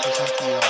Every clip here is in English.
escuchar tu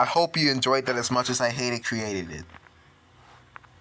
I hope you enjoyed that as much as I hated creating it.